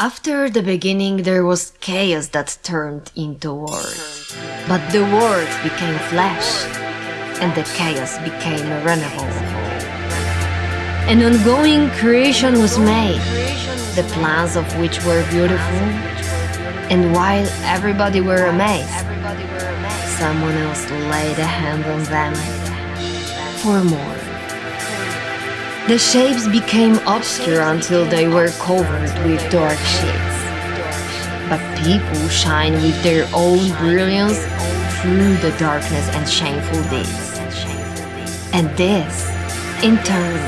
After the beginning, there was chaos that turned into word. But the word became flesh, and the chaos became renewable. An ongoing creation was made, the plans of which were beautiful. And while everybody were amazed, someone else laid a hand on them for more. The shapes became obscure until they were covered with dark sheets. But people shine with their own brilliance through the darkness and shameful deeds. And this, in turn,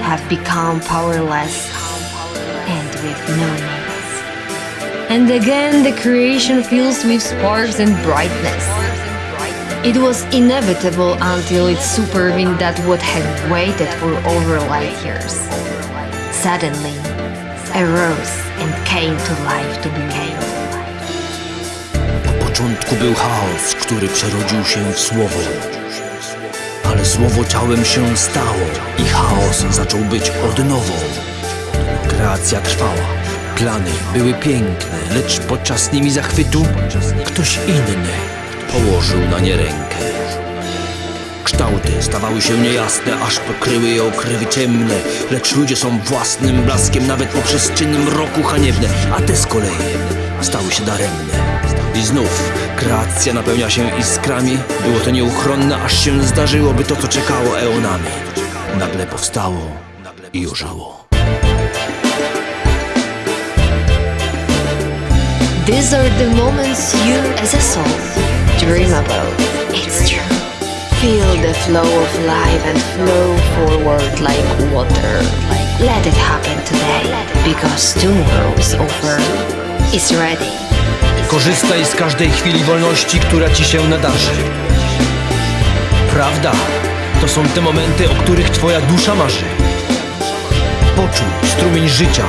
have become powerless and with no names. And again the creation fills with sparks and brightness. It was inevitable until it supervened that what had waited for over light years. Suddenly, arose and came to life to be made. Na początku był chaos, który przerodził się w słowo. Ale słowo ciałem się stało i chaos zaczął być odnową. Kreacja trwała, plany były piękne, lecz podczas nimi zachwytu ktoś inny położył na nie rękę. Kształty stawały się niejasne, aż pokryły je okrywy ciemne Lecz ludzie są własnym blaskiem, nawet poprzez czyny mroku haniebne A te z kolei stały się daremne. I znów kreacja napełnia się iskrami. Było to nieuchronne, aż się zdarzyłoby to, co czekało eonami. Nagle powstało i ożyło These are the moments you, as a soul, dream about. It's true. Feel the flow of life and flow forward like water. Let it happen today, because tomorrow's offer is ready. Korzystaj z każdej chwili wolności, która ci się nadarzy. Prawda, to są te momenty, o których twoja dusza marzy. Poczuj strumień życia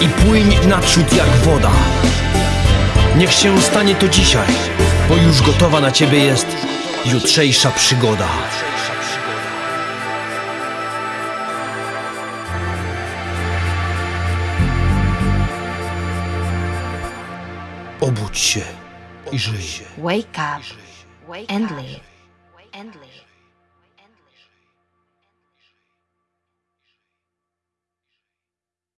i płyń naprzód jak woda. Niech się stanie to dzisiaj, bo już gotowa na ciebie jest jutrzejsza przygoda. Obudź się i żyj. Wake up and live.